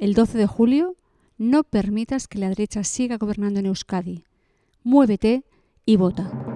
el 12 de julio, no permitas que la derecha siga gobernando en Euskadi. Muévete y vota.